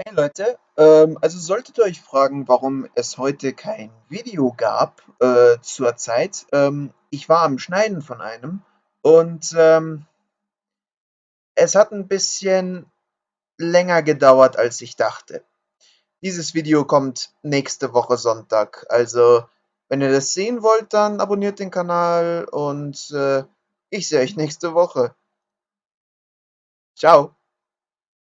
Hey Leute, ähm, also solltet ihr euch fragen, warum es heute kein Video gab äh, zur Zeit, ähm, ich war am Schneiden von einem und ähm, es hat ein bisschen länger gedauert, als ich dachte. Dieses Video kommt nächste Woche Sonntag, also wenn ihr das sehen wollt, dann abonniert den Kanal und äh, ich sehe euch nächste Woche. Ciao.